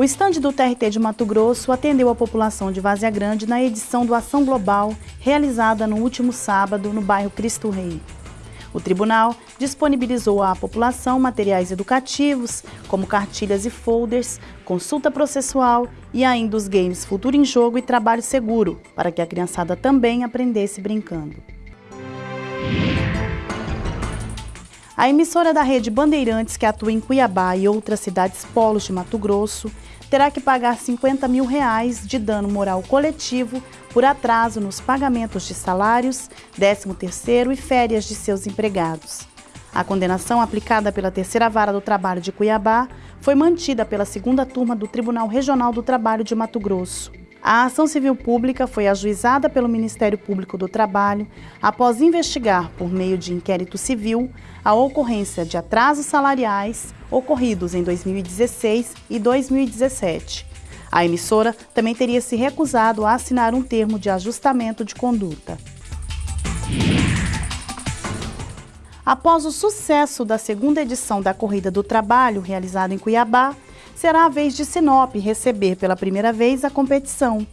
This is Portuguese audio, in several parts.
O estande do TRT de Mato Grosso atendeu a população de Várzea Grande na edição do Ação Global, realizada no último sábado no bairro Cristo Rei. O tribunal disponibilizou à população materiais educativos, como cartilhas e folders, consulta processual e ainda os games Futuro em Jogo e Trabalho Seguro, para que a criançada também aprendesse brincando. A emissora da rede Bandeirantes, que atua em Cuiabá e outras cidades polos de Mato Grosso, terá que pagar 50 mil reais de dano moral coletivo por atraso nos pagamentos de salários, 13º e férias de seus empregados. A condenação aplicada pela Terceira Vara do Trabalho de Cuiabá foi mantida pela segunda turma do Tribunal Regional do Trabalho de Mato Grosso. A ação civil pública foi ajuizada pelo Ministério Público do Trabalho após investigar, por meio de inquérito civil, a ocorrência de atrasos salariais ocorridos em 2016 e 2017. A emissora também teria se recusado a assinar um termo de ajustamento de conduta. Após o sucesso da segunda edição da Corrida do Trabalho, realizada em Cuiabá, será a vez de Sinop receber pela primeira vez a competição.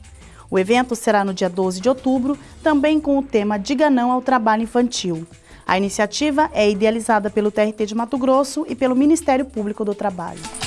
O evento será no dia 12 de outubro, também com o tema Diga Não ao Trabalho Infantil. A iniciativa é idealizada pelo TRT de Mato Grosso e pelo Ministério Público do Trabalho.